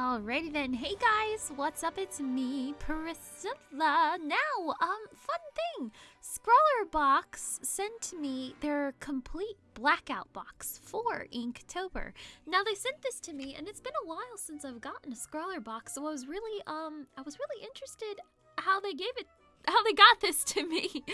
Alrighty then. Hey guys, what's up? It's me, Priscilla. Now, um, fun thing. Scrawlrbox sent me their complete blackout box for Inktober. Now they sent this to me and it's been a while since I've gotten a Scrawlrbox, so I was really um I was really interested how they gave it how they got this to me,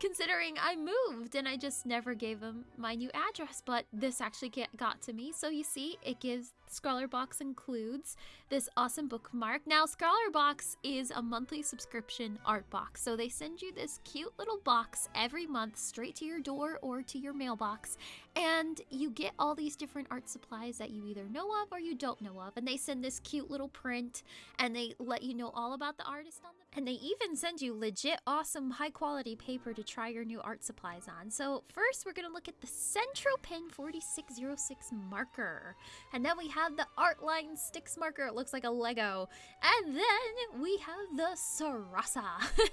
considering I moved and I just never gave them my new address. But this actually get, got to me. So you see, it gives Scrawlrbox includes this awesome bookmark. Now, Scrawlrbox is a monthly subscription art box. So they send you this cute little box every month straight to your door or to your mailbox. And you get all these different art supplies that you either know of or you don't know of. And they send this cute little print and they let you know all about the artist on them. And they even send you legit awesome high quality paper to try your new art supplies on. So first we're going to look at the Centro Pen 4606 marker. And then we have the Artline Stix marker. It looks like a Lego. And then we have the Sarasa.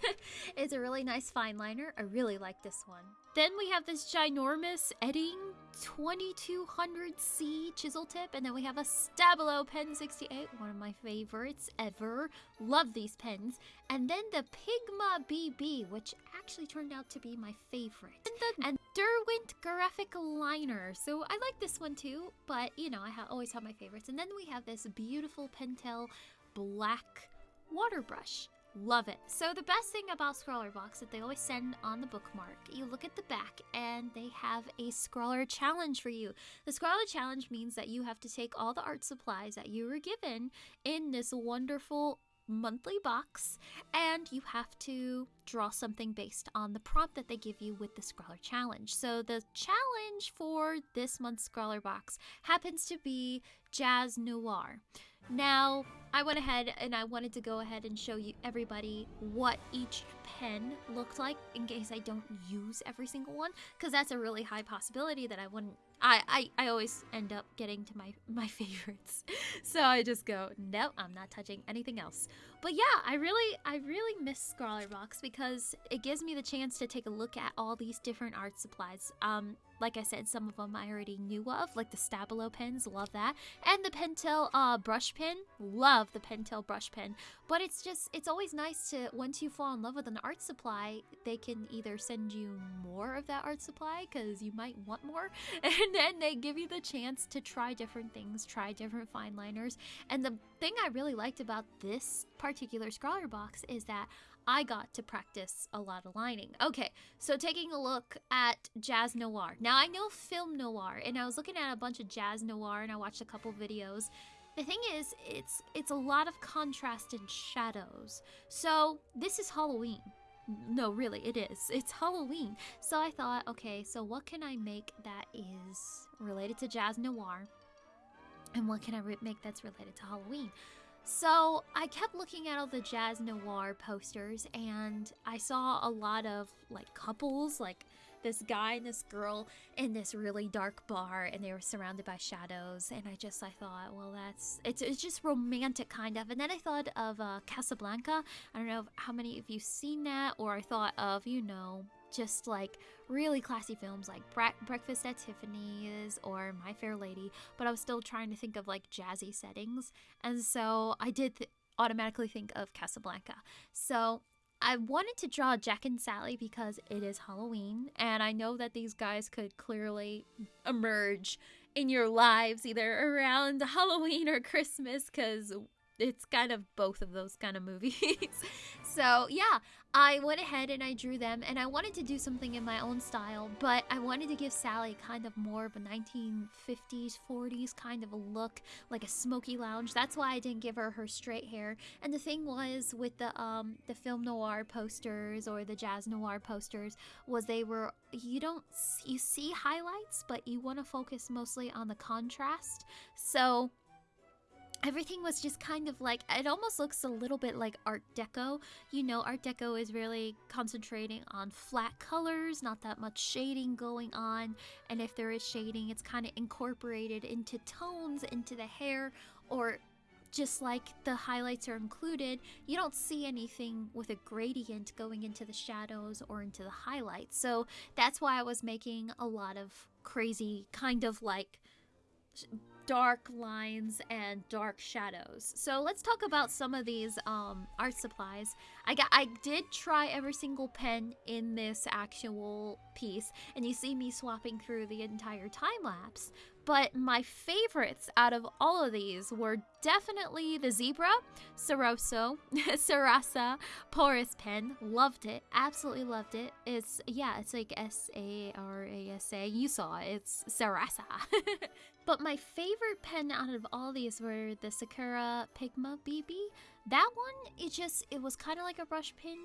it's a really nice fine liner. I really like this one. Then we have this ginormous Edding 2200C chisel tip, and then we have a Stabilo Pen 68, one of my favorites ever. Love these pens. And then the Pigma BB, which actually turned out to be my favorite. And Derwent Graphic Liner. So I like this one too, but you know, I ha always have my favorites. And then we have this beautiful Pentel black water brush. Love it. So the best thing about Scrawlrbox that they always send on the bookmark, you look at the back and they have a Scrawlr challenge for you. The Scrawlr challenge means that you have to take all the art supplies that you were given in this wonderful monthly box and you have to draw something based on the prompt that they give you with the Scrawlr challenge. So the challenge for this month's Scrawlrbox happens to be Jazz Noir. Now, I went ahead and I wanted to go ahead and show you everybody what each pen looked like in case I don't use every single one because that's a really high possibility that I wouldn't I, I, I always end up getting to my, my favorites. So I just go, no, I'm not touching anything else. But yeah, I really I really miss Scrawlrbox because it gives me the chance to take a look at all these different art supplies. Um, like I said, some of them I already knew of, like the Stabilo pens, love that. And the Pentel uh, brush pen, love the Pentel brush pen. But it's just, it's always nice to, once you fall in love with an art supply, they can either send you more of that art supply, because you might want more, and then they give you the chance to try different things, try different fine liners. And the thing I really liked about this particular Scrawlrbox is that I got to practice a lot of lining. Okay, so taking a look at jazz noir. Now I know film noir, and I was looking at a bunch of jazz noir, and I watched a couple videos. The thing is, it's it's a lot of contrast and shadows. So this is Halloween. No, really, it is. It's Halloween. So I thought, okay, so what can I make that is related to jazz noir? And what can I make that's related to Halloween? So I kept looking at all the jazz noir posters and I saw a lot of like couples, like this guy and this girl in this really dark bar and they were surrounded by shadows and I just I thought well that's it's, it's just romantic kind of and then I thought of uh, Casablanca I don't know how many of you seen that or I thought of you know just like really classy films like Bre- Breakfast at Tiffany's or My Fair Lady, but I was still trying to think of like jazzy settings. And so I did th- automatically think of Casablanca. So I wanted to draw Jack and Sally because it is Halloween, and I know that these guys could clearly emerge in your lives either around Halloween or Christmas because it's kind of both of those kind of movies. so yeah, I went ahead and I drew them and I wanted to do something in my own style, but I wanted to give Sally kind of more of a 1950s, 40s kind of a look, like a smoky lounge. That's why I didn't give her her straight hair. And the thing was with the um the film noir posters or the jazz noir posters was they were you don't you see highlights, but you want to focus mostly on the contrast. So everything was just kind of like it almost looks a little bit like art deco you know art deco is really concentrating on flat colors not that much shading going on and if there is shading it's kind of incorporated into tones into the hair or just like the highlights are included, you don't see anything with a gradient going into the shadows or into the highlights. So that's why I was making a lot of crazy kind of like dark lines and dark shadows. So let's talk about some of these um, art supplies. I got I did try every single pen in this actual piece, and you see me swapping through the entire time lapse. But my favorites out of all of these were definitely the Zebra, Soroso, Sarasa, Porous Pen. Loved it. Absolutely loved it. It's, yeah, it's like S A R A S A. You saw it. It's Sarasa. but my favorite pen out of all these were the Sakura Pigma BB. That one, it just, it was kind of like a brush pin,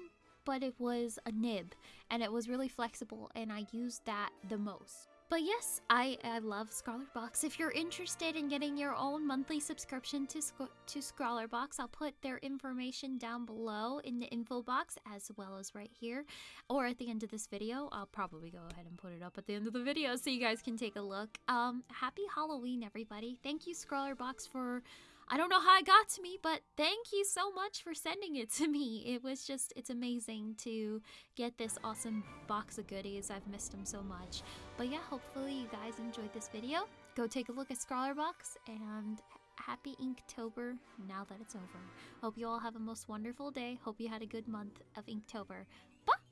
but it was a nib and it was really flexible and I used that the most. But yes, I, I love Box. If you're interested in getting your own monthly subscription to to Box, I'll put their information down below in the info box as well as right here or at the end of this video. I'll probably go ahead and put it up at the end of the video so you guys can take a look. Um, happy Halloween, everybody. Thank you, Box, for I don't know how it got to me, but thank you so much for sending it to me. It was just, it's amazing to get this awesome box of goodies. I've missed them so much. But yeah, hopefully you guys enjoyed this video. Go take a look at Box and happy Inktober now that it's over. Hope you all have a most wonderful day. Hope you had a good month of Inktober. Bye!